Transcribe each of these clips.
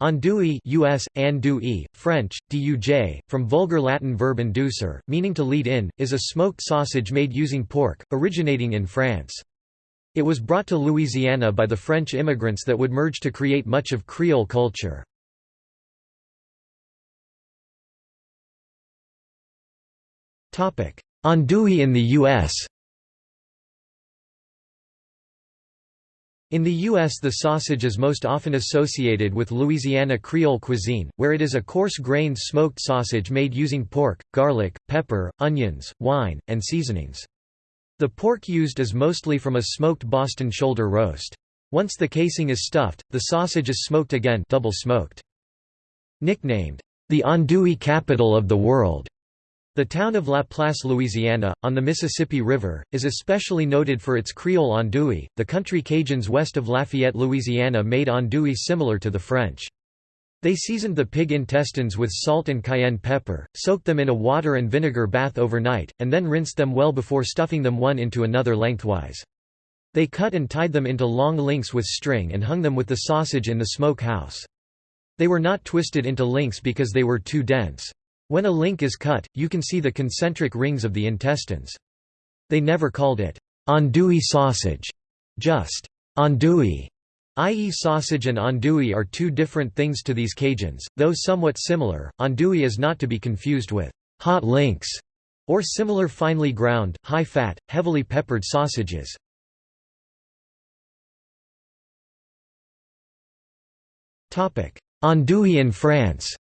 Andouille US, andouille, French, duj, from Vulgar Latin verb inducere, meaning to lead in, is a smoked sausage made using pork, originating in France. It was brought to Louisiana by the French immigrants that would merge to create much of Creole culture. Andouille in the U.S. In the U.S. the sausage is most often associated with Louisiana Creole cuisine, where it is a coarse-grained smoked sausage made using pork, garlic, pepper, onions, wine, and seasonings. The pork used is mostly from a smoked Boston shoulder roast. Once the casing is stuffed, the sausage is smoked again double smoked. Nicknamed, the andouille capital of the world, the town of LaPlace, Louisiana, on the Mississippi River, is especially noted for its Creole andouille. The country Cajuns west of Lafayette, Louisiana made andouille similar to the French. They seasoned the pig intestines with salt and cayenne pepper, soaked them in a water and vinegar bath overnight, and then rinsed them well before stuffing them one into another lengthwise. They cut and tied them into long links with string and hung them with the sausage in the smoke house. They were not twisted into links because they were too dense. When a link is cut, you can see the concentric rings of the intestines. They never called it andouille sausage, just andouille, i.e. sausage and andouille are two different things to these Cajuns, though somewhat similar. Andouille is not to be confused with hot links or similar finely ground, high-fat, heavily peppered sausages. Andouille in France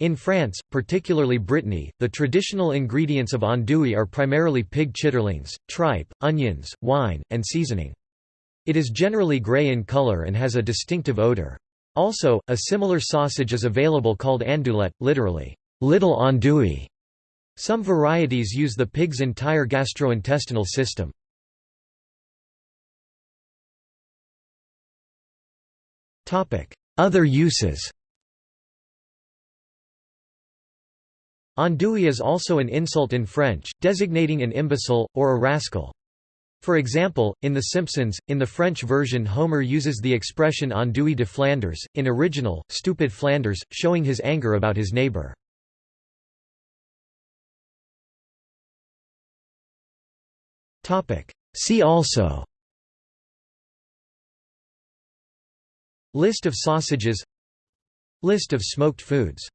In France, particularly Brittany, the traditional ingredients of andouille are primarily pig chitterlings, tripe, onions, wine, and seasoning. It is generally grey in color and has a distinctive odor. Also, a similar sausage is available called andouillette, literally, little andouille. Some varieties use the pig's entire gastrointestinal system. Other uses Andouille is also an insult in French, designating an imbecile, or a rascal. For example, in The Simpsons, in the French version Homer uses the expression andouille de Flanders, in original, stupid Flanders, showing his anger about his neighbor. See also List of sausages List of smoked foods